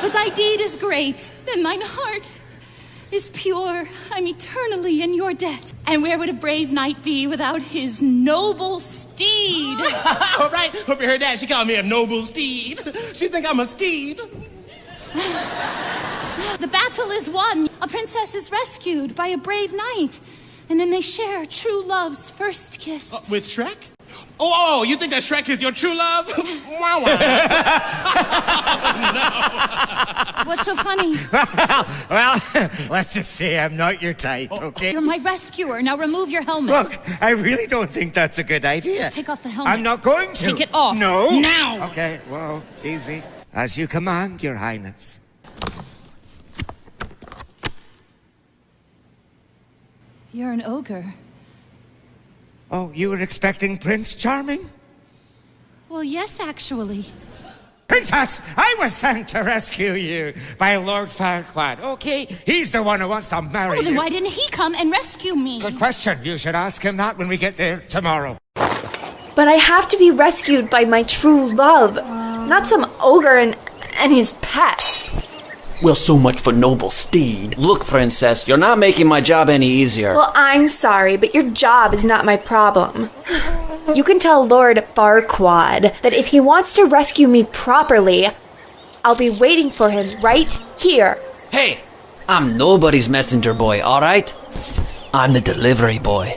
But thy deed is great, and mine heart is pure. I'm eternally in your debt. And where would a brave knight be without his noble steed? All right, hope you heard that. She called me a noble steed. She think I'm a steed. the battle is won. A princess is rescued by a brave knight. And then they share true love's first kiss. Uh, with Shrek? Oh, oh, you think that Shrek is your true love? wow, wow. What's so funny? well, let's just say I'm not your type, oh. okay? You're my rescuer. Now remove your helmet. Look, I really don't think that's a good idea. Just take off the helmet. I'm not going to. Take it off. No. Now. Okay, whoa, easy. As you command, Your Highness. You're an ogre. Oh, you were expecting Prince Charming? Well, yes, actually. Princess, I was sent to rescue you by Lord Farquaad. Okay, he's the one who wants to marry Oh, then you. why didn't he come and rescue me? Good question. You should ask him that when we get there tomorrow. But I have to be rescued by my true love, not some ogre and, and his pet. Well, so much for noble steed. Look, princess, you're not making my job any easier. Well, I'm sorry, but your job is not my problem. You can tell Lord Farquaad that if he wants to rescue me properly, I'll be waiting for him right here. Hey, I'm nobody's messenger boy, alright? I'm the delivery boy.